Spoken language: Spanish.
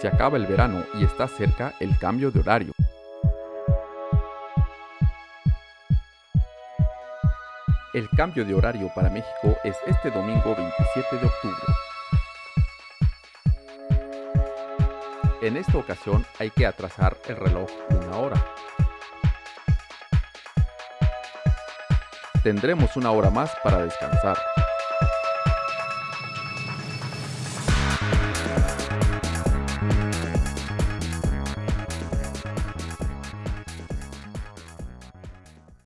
Se acaba el verano y está cerca el cambio de horario. El cambio de horario para México es este domingo 27 de octubre. En esta ocasión hay que atrasar el reloj una hora. Tendremos una hora más para descansar.